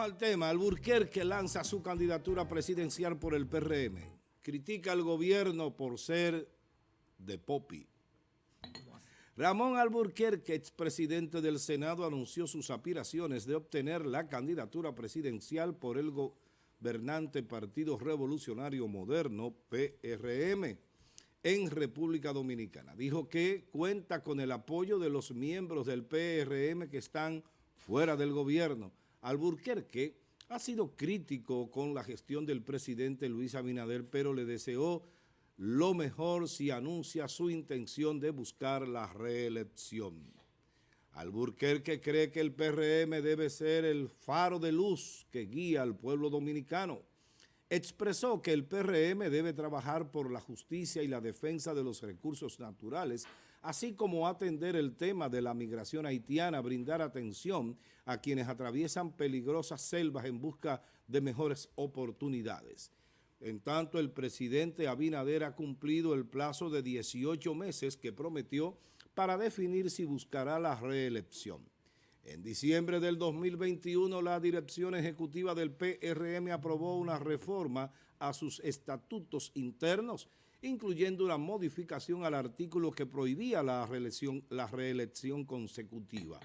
Al tema. Alburquerque lanza su candidatura presidencial por el PRM. Critica al gobierno por ser de Popi. Ramón Alburquerque, expresidente del Senado, anunció sus aspiraciones de obtener la candidatura presidencial por el gobernante Partido Revolucionario Moderno, PRM, en República Dominicana. Dijo que cuenta con el apoyo de los miembros del PRM que están fuera del gobierno. Alburquerque ha sido crítico con la gestión del presidente Luis Abinader, pero le deseó lo mejor si anuncia su intención de buscar la reelección. Alburquerque cree que el PRM debe ser el faro de luz que guía al pueblo dominicano. Expresó que el PRM debe trabajar por la justicia y la defensa de los recursos naturales, así como atender el tema de la migración haitiana, brindar atención a quienes atraviesan peligrosas selvas en busca de mejores oportunidades. En tanto, el presidente Abinader ha cumplido el plazo de 18 meses que prometió para definir si buscará la reelección. En diciembre del 2021, la dirección ejecutiva del PRM aprobó una reforma a sus estatutos internos, incluyendo una modificación al artículo que prohibía la reelección, consecutiva.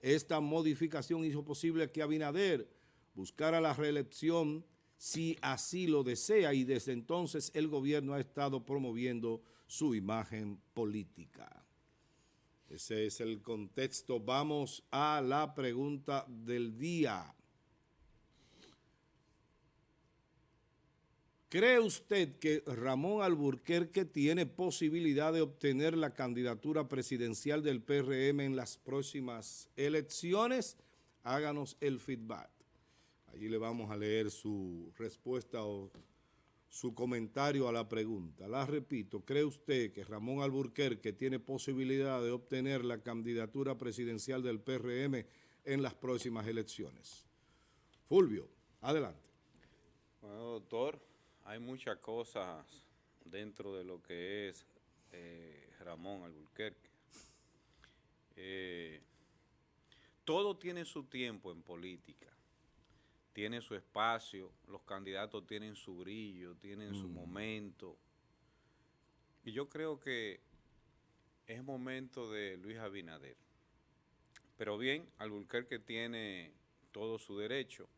Esta modificación hizo posible que Abinader buscara la reelección si así lo desea y desde entonces el gobierno ha estado promoviendo su imagen política. Ese es el contexto. Vamos a la pregunta del día. ¿Cree usted que Ramón Alburquerque tiene posibilidad de obtener la candidatura presidencial del PRM en las próximas elecciones? Háganos el feedback. Allí le vamos a leer su respuesta o su comentario a la pregunta. La repito, ¿cree usted que Ramón Alburquerque tiene posibilidad de obtener la candidatura presidencial del PRM en las próximas elecciones? Fulvio, adelante. Bueno, doctor, hay muchas cosas dentro de lo que es eh, Ramón Alburquerque. Eh, todo tiene su tiempo en política tiene su espacio, los candidatos tienen su brillo, tienen su mm. momento. Y yo creo que es momento de Luis Abinader. Pero bien, Alburquerque tiene todo su derecho.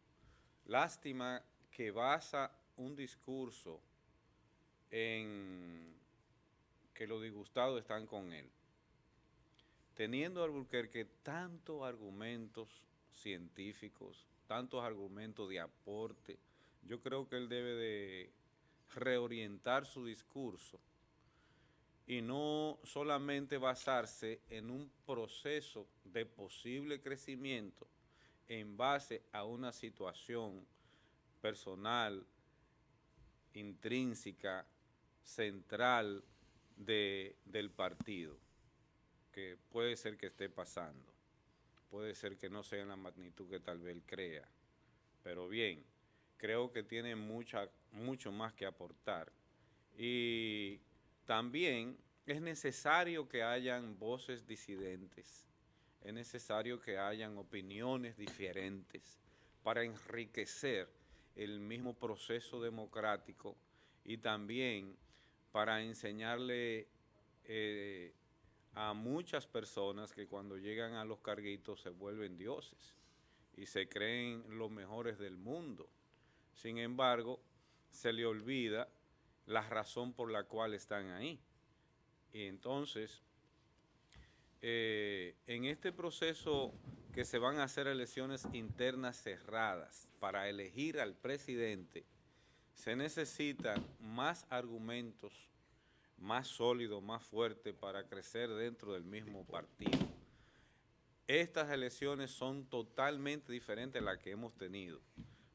Lástima que basa un discurso en que los disgustados están con él. Teniendo Alburquerque tantos argumentos científicos, tantos argumentos de aporte, yo creo que él debe de reorientar su discurso y no solamente basarse en un proceso de posible crecimiento en base a una situación personal, intrínseca, central del partido, que puede ser que esté pasando puede ser que no sea en la magnitud que tal vez crea. Pero bien, creo que tiene mucha, mucho más que aportar. Y también es necesario que hayan voces disidentes, es necesario que hayan opiniones diferentes para enriquecer el mismo proceso democrático y también para enseñarle eh, a muchas personas que cuando llegan a los carguitos se vuelven dioses y se creen los mejores del mundo. Sin embargo, se le olvida la razón por la cual están ahí. Y entonces, eh, en este proceso que se van a hacer elecciones internas cerradas para elegir al presidente, se necesitan más argumentos más sólido, más fuerte para crecer dentro del mismo partido. Estas elecciones son totalmente diferentes a las que hemos tenido.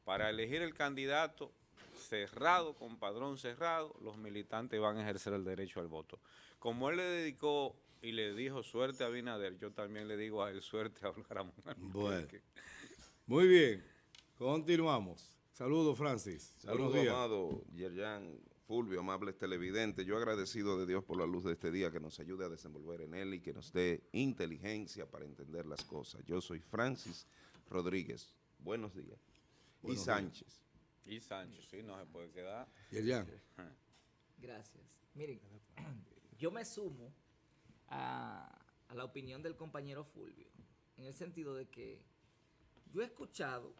Para elegir el candidato cerrado, con padrón cerrado, los militantes van a ejercer el derecho al voto. Como él le dedicó y le dijo suerte a Binader, yo también le digo a él suerte a Ramón. Bueno, muy bien, continuamos. Saludos, Francis. Saludos, amado Yerjan Fulvio, amables televidentes, yo agradecido de Dios por la luz de este día que nos ayude a desenvolver en él y que nos dé inteligencia para entender las cosas. Yo soy Francis Rodríguez. buenos días. Buenos y días. Sánchez. Y Sánchez, sí, no se puede quedar. Yerjan. Gracias. Miren, yo me sumo a, a la opinión del compañero Fulvio, en el sentido de que yo he escuchado,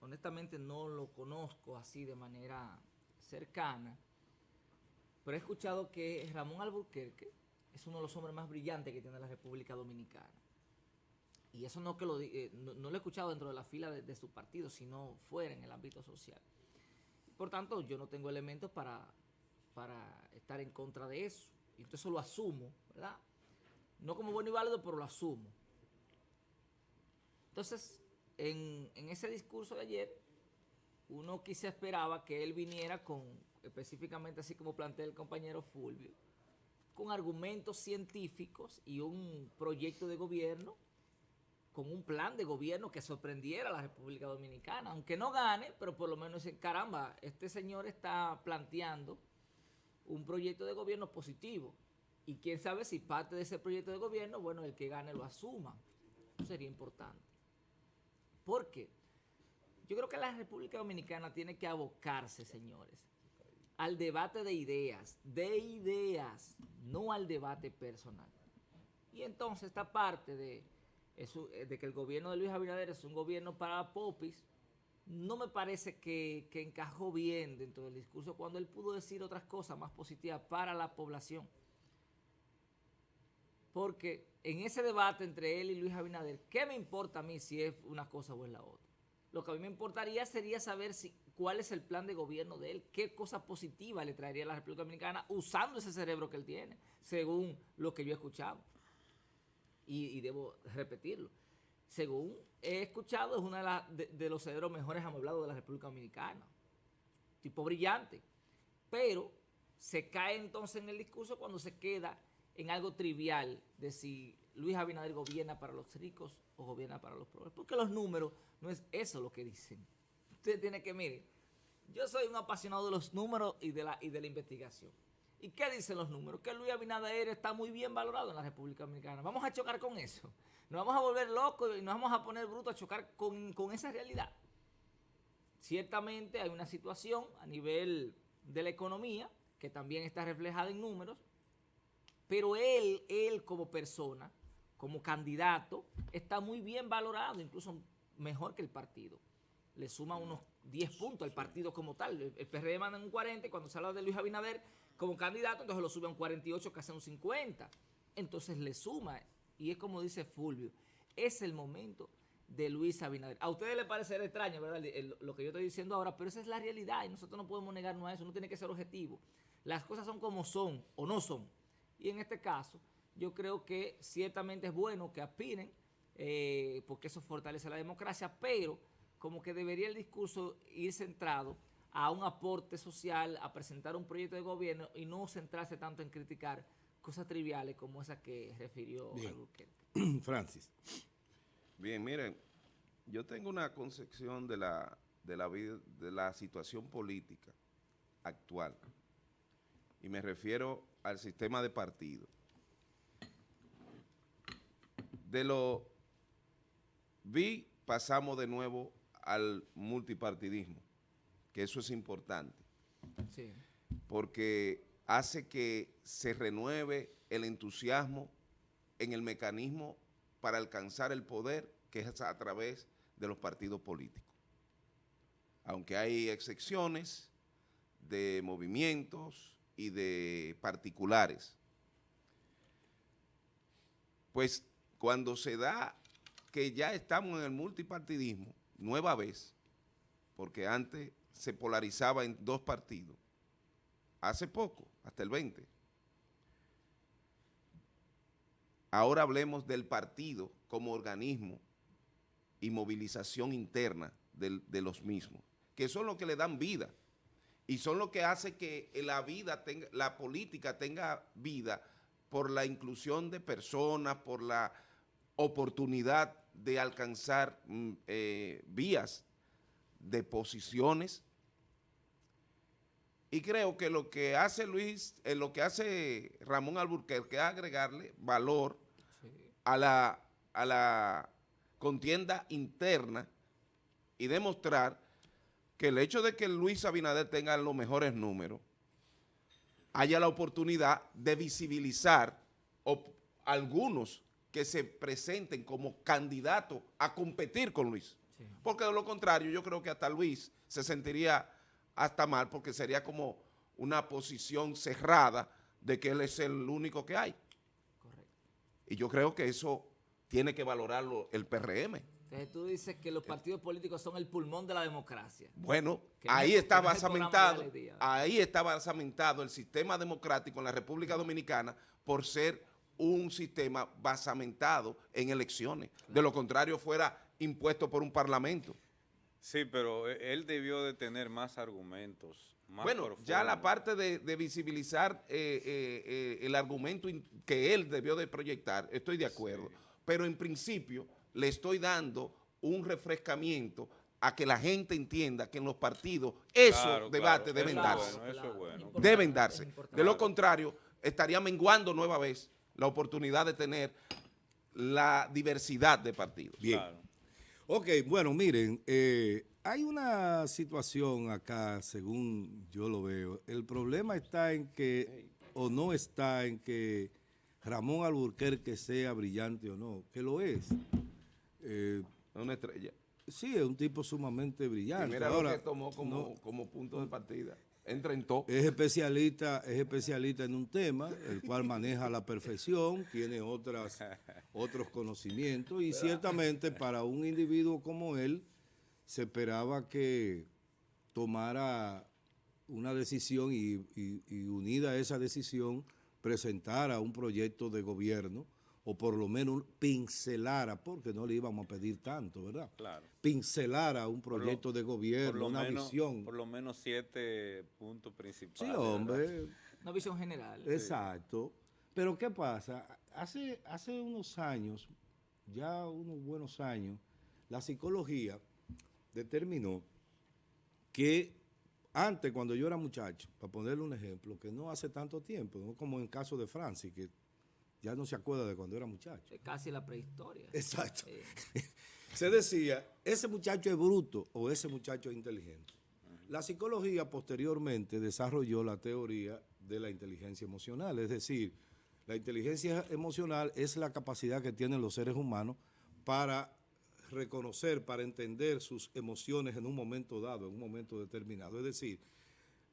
honestamente no lo conozco así de manera cercana, pero he escuchado que Ramón Alburquerque es uno de los hombres más brillantes que tiene la República Dominicana. Y eso no, que lo, eh, no, lo he escuchado dentro de la fila de, de su partido, sino fuera en el ámbito social. Por tanto, yo no tengo elementos para, para estar en contra de eso. Y entonces lo asumo, ¿verdad? No como bueno y válido, pero lo asumo. Entonces, en, en ese discurso de ayer, uno quizá esperaba que él viniera con, específicamente así como plantea el compañero Fulvio, con argumentos científicos y un proyecto de gobierno con un plan de gobierno que sorprendiera a la República Dominicana, aunque no gane, pero por lo menos caramba, este señor está planteando un proyecto de gobierno positivo. Y quién sabe si parte de ese proyecto de gobierno, bueno, el que gane lo asuma. Eso sería importante. ¿Por qué? Yo creo que la República Dominicana tiene que abocarse, señores, al debate de ideas, de ideas, no al debate personal. Y entonces esta parte de, eh, que el gobierno de Luis Abinader es un gobierno para popis, no me parece que encajó bien dentro del discurso cuando él pudo decir otras cosas más positivas para la población. Porque en ese debate entre él y Luis Abinader, ¿qué me importa a mí si es una cosa o es la otra? Lo que a mí me importaría sería saber cuál es el plan de gobierno de él, qué cosa positiva le traería a la República Dominicana usando ese cerebro que él tiene, según lo que yo he escuchado. Y, debo repetirlo. Según he escuchado, es uno de, los cerebros mejores amueblados de la República Dominicana. Tipo brillante. Pero se cae entonces en el discurso cuando se queda en algo trivial de si Luis Abinader gobierna para los ricos o gobierna para los pobres. Porque los números no es eso lo que dicen. Usted tiene que, mire, yo soy un apasionado de los números y de la, y de la investigación. ¿Y qué dicen los números? Que Luis Abinader está muy bien valorado en la República Dominicana. Vamos a chocar con eso. Nos vamos a volver locos y nos vamos a poner brutos a chocar con, con esa realidad. Ciertamente hay una situación a nivel de la economía que también está reflejada en números, pero él, él como persona, como candidato, está muy bien valorado, incluso mejor que el partido. Le suma unos 10 puntos al partido como tal. El, el PRD manda un 40 y cuando se habla de Luis Abinader como candidato, entonces lo sube a un 48, casi a un 50. Entonces le suma, y es como dice Fulvio, es el momento de Luis Abinader. A ustedes les parecerá extraño, ¿verdad? Lo que yo estoy diciendo ahora, pero esa es la realidad y nosotros no podemos negarnos a eso, no tiene que ser objetivo. Las cosas son como son o no son. Y en este caso, yo creo que ciertamente es bueno que aspiren, eh, porque eso fortalece la democracia, pero como que debería el discurso ir centrado a un aporte social, a presentar un proyecto de gobierno y no centrarse tanto en criticar cosas triviales como esa que refirió Bien. Francis. Bien, miren, yo tengo una concepción de la, de la, vida- de la situación política actual y me refiero al sistema de partido. De lo vi, pasamos de nuevo al multipartidismo, que eso es importante Sí. porque hace que se renueve el entusiasmo en el mecanismo para alcanzar el poder, que es a través de los partidos políticos. Aunque hay excepciones de movimientos y de particulares. Pues cuando se da que ya estamos en el multipartidismo, nueva vez, porque antes se polarizaba en dos partidos, hace poco, hasta el 20. Ahora hablemos del partido como organismo y movilización interna de los mismos, que son los que le dan vida y son los que hace que la vida tenga, la política tenga vida por la inclusión de personas, por la oportunidad de alcanzar mm, eh, vías de posiciones y creo que lo que hace Luis, eh, lo que hace Ramón Alburquerque es agregarle valor Sí. a la, a la contienda interna y demostrar que el hecho de que Luis Abinader tenga los mejores números, haya la oportunidad de visibilizar algunos que se presenten como candidatos a competir con Luis. Porque de lo contrario, yo creo que hasta Luis se sentiría hasta mal porque sería como una posición cerrada de que él es el único que hay. Correcto. Y yo creo que eso tiene que valorarlo el PRM. Entonces tú dices que los partidos políticos son el pulmón de la democracia. Bueno, no ahí es- está no es basamentado, ahí está basamentado el sistema democrático en la República Dominicana por ser un sistema basamentado en elecciones. De lo contrario, fuera impuesto por un parlamento. Sí, pero e- él debió de tener más argumentos. Más Bueno, ya la parte de, de visibilizar eh, eh, eh, el argumento in- que él debió de proyectar, estoy de acuerdo. Pero en principio le estoy dando un refrescamiento a que la gente entienda que en los partidos esos Claro, debates claro, deben eso es darse. bueno, eso es bueno. Importante, deben darse. De lo contrario, estaría menguando nueva vez la oportunidad de tener la diversidad de partidos. Bien. Claro. Ok, bueno, miren, eh, hay una situación acá, según yo lo veo. El problema está en que, o no está en que Ramón Alburquerque sea brillante o no, que lo es. Eh, Una estrella. sí, es un tipo sumamente Y brillante. mira Ahora, lo que tomó como, no- como punto de partida. Entra en todo. es especialista, es especialista en un tema, el cual maneja a la perfección, tiene otras, otros conocimientos y ciertamente para un individuo como él se esperaba que tomara una decisión y, y- y unida a esa decisión presentara un proyecto de gobierno o por lo menos pincelara, porque no le íbamos a pedir tanto, ¿verdad? Claro. Pincelara un lo- proyecto de gobierno, una menos, visión. por lo menos siete puntos principales. Sí, ¿verdad? hombre, Una visión general. exacto. Pero ¿qué pasa? Hace, hace unos años, ya unos buenos años, la psicología determinó que antes, cuando yo era muchacho, para ponerle un ejemplo, que no hace tanto tiempo, no como en el caso de Francis, que ya no se acuerda de cuando era muchacho. Es casi la prehistoria. Exacto. Se decía, ese muchacho es bruto o ese muchacho es inteligente. La psicología posteriormente desarrolló la teoría de la inteligencia emocional, es decir, la inteligencia emocional es la capacidad que tienen los seres humanos para reconocer, para entender sus emociones en un momento dado, en un momento determinado. Es decir,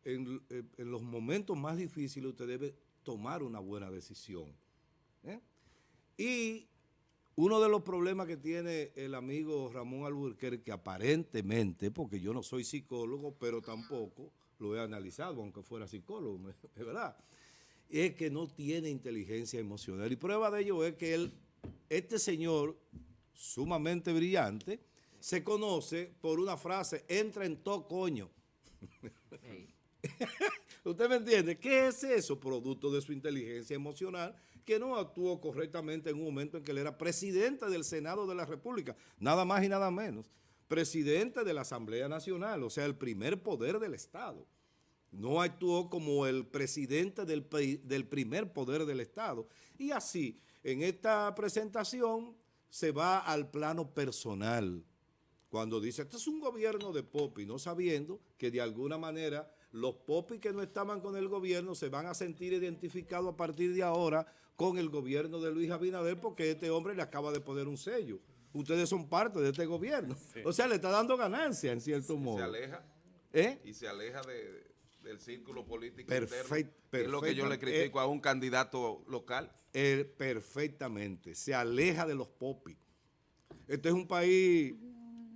en, en los momentos más difíciles usted debe tomar una buena decisión. ¿Eh? Y uno de los problemas que tiene el amigo Ramón Alburquerque, aparentemente, porque yo no soy psicólogo, pero tampoco lo he analizado, aunque fuera psicólogo, ¿me- es verdad, es que no tiene inteligencia emocional. Y prueba de ello es que él, este señor, sumamente brillante, se conoce por una frase, entra en todo coño. ey, ¿Usted me entiende? ¿Qué es eso? Producto de su inteligencia emocional, que no actuó correctamente en un momento en que él era presidente del Senado de la República, nada más y nada menos, presidente de la Asamblea Nacional, o sea, el primer poder del Estado. No actuó como el presidente del, pri- del primer poder del Estado. Y así, en esta presentación se va al plano personal cuando dice, este es un gobierno de Popi, no sabiendo que de alguna manera los Popi que no estaban con el gobierno se van a sentir identificados a partir de ahora con el gobierno de Luis Abinader porque este hombre le acaba de poner un sello. Ustedes son parte de este gobierno. O sea, le está dando ganancia en cierto modo. Se aleja ¿Eh? y se aleja de- del círculo político Perfect- interno, que es lo que yo le critico a un candidato local. Eh, perfectamente. Se aleja de los Popi. Este es un país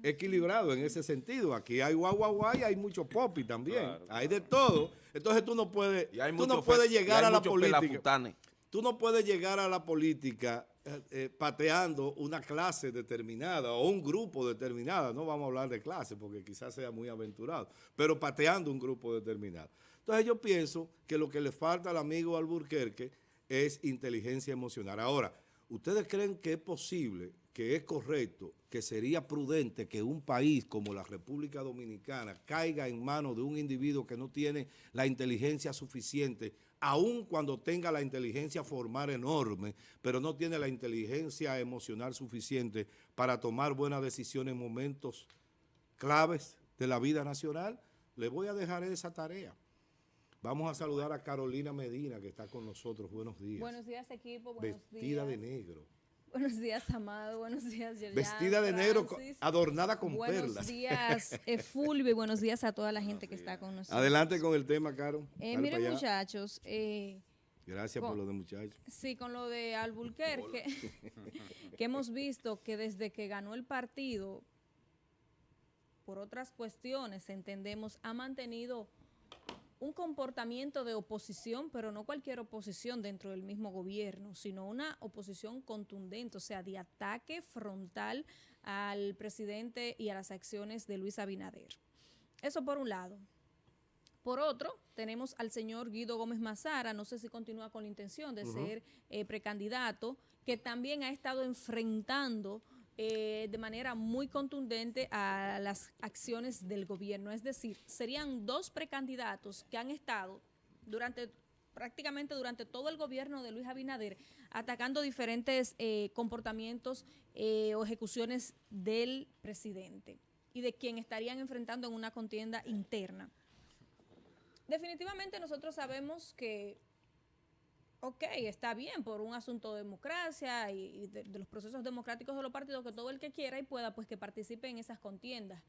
equilibrado en ese sentido. Aquí hay guau, guau, guau y hay mucho Popi también. Claro, Hay de todo. Entonces tú no puedes, Y hay tú no puedes y llegar hay a la política. Tú no puedes llegar a la política eh, pateando una clase determinada o un grupo determinado. No vamos a hablar de clase porque quizás sea muy aventurado, pero pateando un grupo determinado. Entonces yo pienso que lo que le falta al amigo Alburquerque es inteligencia emocional. Ahora, ¿ustedes creen que es posible, que es correcto, que sería prudente que un país como la República Dominicana caiga en manos de un individuo que no tiene la inteligencia suficiente, aun cuando tenga la inteligencia formal enorme, pero no tiene la inteligencia emocional suficiente para tomar buenas decisiones en momentos claves de la vida nacional. Le voy a dejar esa tarea. Vamos a saludar a Carolina Medina, que está con nosotros. Buenos días. Buenos días, equipo. Buenos Vestida días. de negro. Buenos días, Amado. Buenos días, Yerjan, Vestida de negro, adornada con Buenos perlas. días, eh, Fulvio. y Buenos días a toda la gente que está con nosotros. Adelante con el tema, Caro. Eh, miren, muchachos, eh, Gracias con- por lo de muchachos. sí, con lo de Albuquerque, que hemos visto que desde que ganó el partido, por otras cuestiones, entendemos, ha mantenido un comportamiento de oposición, pero no cualquier oposición dentro del mismo gobierno, sino una oposición contundente, o sea, de ataque frontal al presidente y a las acciones de Luis Abinader. Eso por un lado. Por otro, tenemos al señor Guido Gómez Mazara, no sé si continúa con la intención de ser eh, precandidato, que también ha estado enfrentando eh, de manera muy contundente a las acciones del gobierno. Es decir, serían dos precandidatos que han estado durante prácticamente durante todo el gobierno de Luis Abinader atacando diferentes eh, comportamientos eh, o ejecuciones del presidente y de quien estarían enfrentando en una contienda interna. Definitivamente nosotros sabemos que, ok, está bien por un asunto de democracia y, de los procesos democráticos de los partidos, que todo el que quiera y pueda, pues que participe en esas contiendas.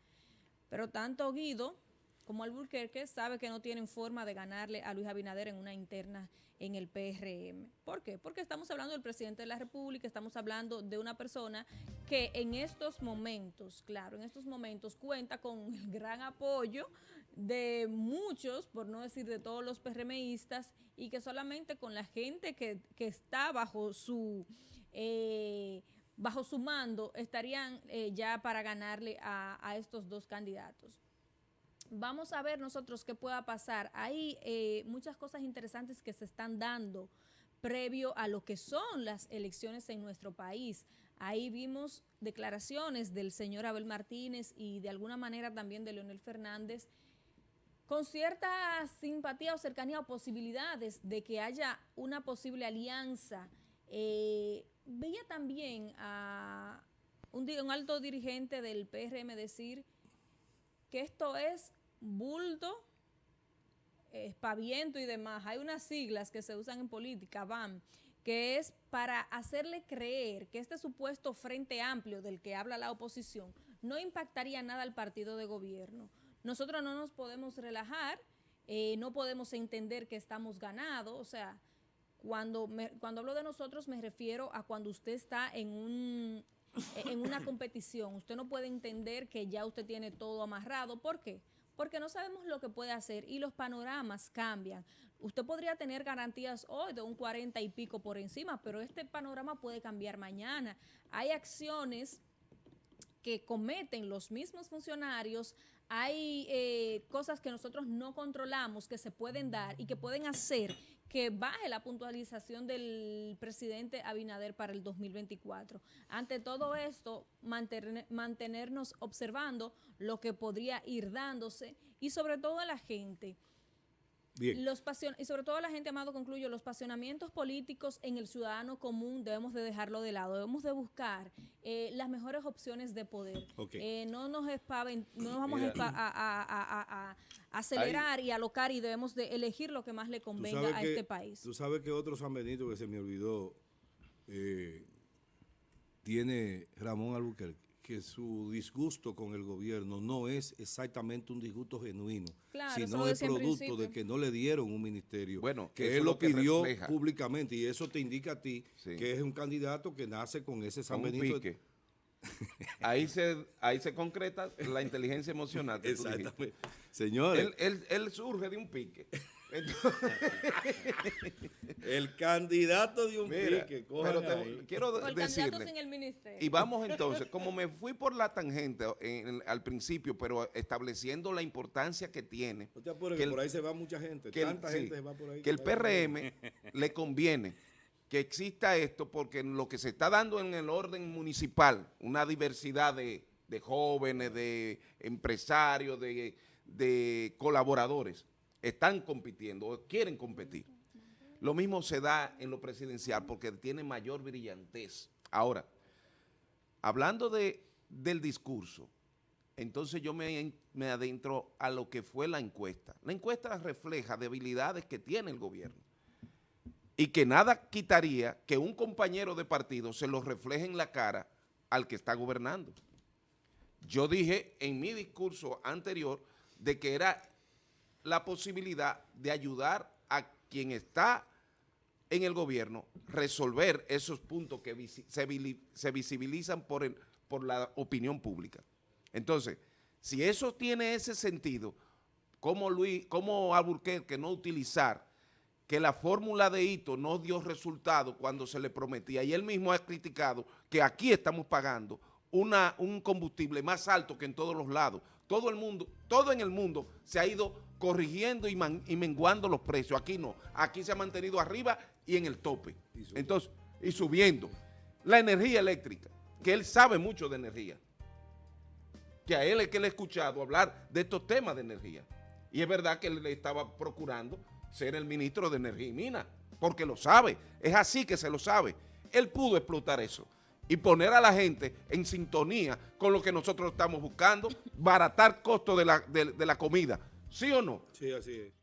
Pero tanto Guido como Alburquerque sabe que no tienen forma de ganarle a Luis Abinader en una interna en el PRM. ¿Por qué? Porque estamos hablando del presidente de la República, estamos hablando de una persona que en estos momentos, claro, en estos momentos cuenta con el gran apoyo de muchos, por no decir de todos los PRMistas, y que solamente con la gente que, que está bajo su... eh, bajo su mando estarían eh, ya para ganarle a, a estos dos candidatos vamos a ver nosotros qué pueda pasar. Hay eh, muchas cosas interesantes que se están dando previo a lo que son las elecciones en nuestro país. Ahí vimos declaraciones del señor Abel Martínez y de alguna manera también de Leonel Fernández con cierta simpatía o cercanía o posibilidades de que haya una posible alianza. Eh, veía también a un, un alto dirigente del PRM decir que esto es bulto, espaviento y demás. Hay unas siglas que se usan en política, BAM, que es para hacerle creer que este supuesto frente amplio del que habla la oposición no impactaría nada al partido de gobierno. Nosotros no nos podemos relajar, eh, no podemos entender que estamos ganados, o sea, cuando, me- cuando hablo de nosotros me refiero a cuando usted está en un en una competición. Usted no puede entender que ya usted tiene todo amarrado. ¿Por qué? Porque no sabemos lo que puede hacer y los panoramas cambian. Usted podría tener garantías hoy de un 40 y pico por encima, pero este panorama puede cambiar mañana. Hay acciones que cometen los mismos funcionarios, hay eh, cosas que nosotros no controlamos que se pueden dar y que pueden hacer que baje la puntualización del presidente Abinader para el 2024. Ante todo esto, mantener- mantenernos observando lo que podría ir dándose y sobre todo a la gente. Bien. Los pasion- y sobre todo la gente, amado, concluyo, los pasionamientos políticos en el ciudadano común debemos de dejarlo de lado, debemos de buscar eh, las mejores opciones de poder. Eh, no nos espaven- no nos vamos a, Mira. espa- a- a- a- a- a acelerar y alocar y debemos de elegir lo que más le convenga a que- este país. Tú sabes que otro San Benito que se me olvidó eh, tiene Ramón Albuquerque, que su disgusto con el gobierno no es exactamente un disgusto genuino, Claro, sino es producto de que no le dieron un ministerio, Bueno, que él lo que pidió refleja. públicamente y eso te indica a ti Sí. que es un candidato que nace con ese San con Benito. pique. Ahí se, ahí se concreta la inteligencia emocional. que tú dijiste. Exactamente. Señores, Él, él- él surge de un pique. Entonces, el candidato de un mira, pique, pero te- ahí. quiero O el candidato decirle, sin el ministerio. y vamos entonces, como me fui por la tangente en- al principio, pero estableciendo la importancia que tiene, No te apures, que que el- por ahí se va mucha gente, que el, tanta sí, gente se va por ahí. que el. PRM le conviene que exista esto porque lo que se está dando en el orden municipal, una diversidad de, de jóvenes, de empresarios, de, de colaboradores, están compitiendo o quieren competir. Lo mismo se da en lo presidencial porque tiene mayor brillantez. Ahora, hablando de, del discurso, entonces yo me, me adentro a lo que fue la encuesta. La encuesta refleja debilidades que tiene el gobierno y que nada quitaría que un compañero de partido se lo refleje en la cara al que está gobernando. Yo dije en mi discurso anterior de que era la posibilidad de ayudar a quien está en el gobierno resolver esos puntos que se visibilizan por, el, por la opinión pública. Entonces, si eso tiene ese sentido, ¿cómo, Luis, cómo Alburquerque no utilizar que la fórmula de hito no dio resultado cuando se le prometía? Y él mismo ha criticado que aquí estamos pagando una, un combustible más alto que en todos los lados. Todo el mundo, todo en el mundo se ha ido corrigiendo y, man- y menguando los precios. Aquí no, aquí se ha mantenido arriba y en el tope. Y. Entonces, y subiendo. La energía eléctrica, que él sabe mucho de energía que a él es que le he escuchado hablar de estos temas de energía. Y es verdad que él le estaba procurando ser el ministro de Energía y Minas, porque lo sabe, es así que se lo sabe. Él pudo explotar eso y poner a la gente en sintonía con lo que nosotros estamos buscando, baratar costos de la, de- de la comida, ¿sí o no? Sí, así es.